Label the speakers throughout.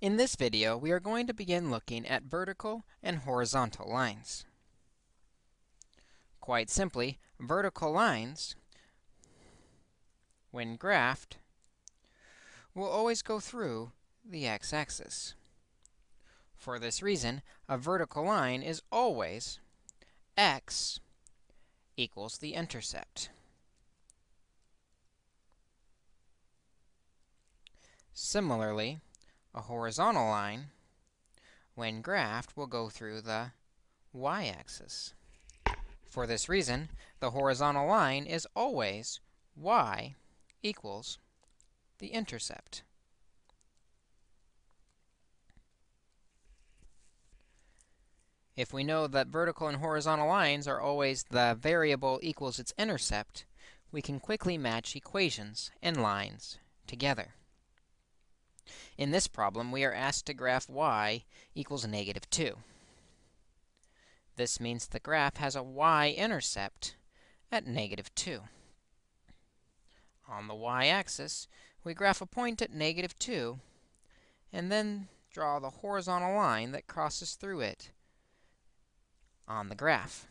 Speaker 1: In this video, we are going to begin looking at vertical and horizontal lines. Quite simply, vertical lines, when graphed, will always go through the x-axis. For this reason, a vertical line is always x equals the intercept. Similarly, a horizontal line, when graphed, will go through the y-axis. For this reason, the horizontal line is always y equals the intercept. If we know that vertical and horizontal lines are always the variable equals its intercept, we can quickly match equations and lines together. In this problem, we are asked to graph y equals negative 2. This means the graph has a y-intercept at negative 2. On the y-axis, we graph a point at negative 2, and then draw the horizontal line that crosses through it on the graph.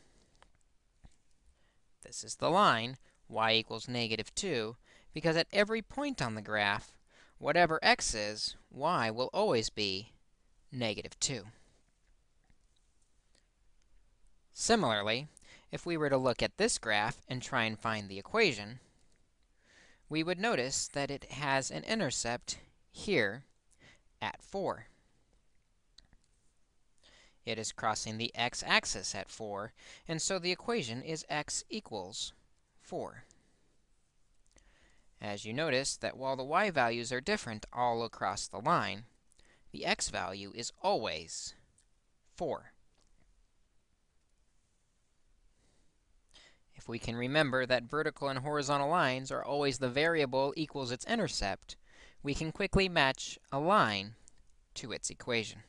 Speaker 1: This is the line, y equals negative 2, because at every point on the graph, whatever x is, y will always be negative 2. Similarly, if we were to look at this graph and try and find the equation, we would notice that it has an intercept here at 4. It is crossing the x-axis at 4, and so the equation is x equals 4 as you notice that while the y values are different all across the line, the x value is always 4. If we can remember that vertical and horizontal lines are always the variable equals its intercept, we can quickly match a line to its equation.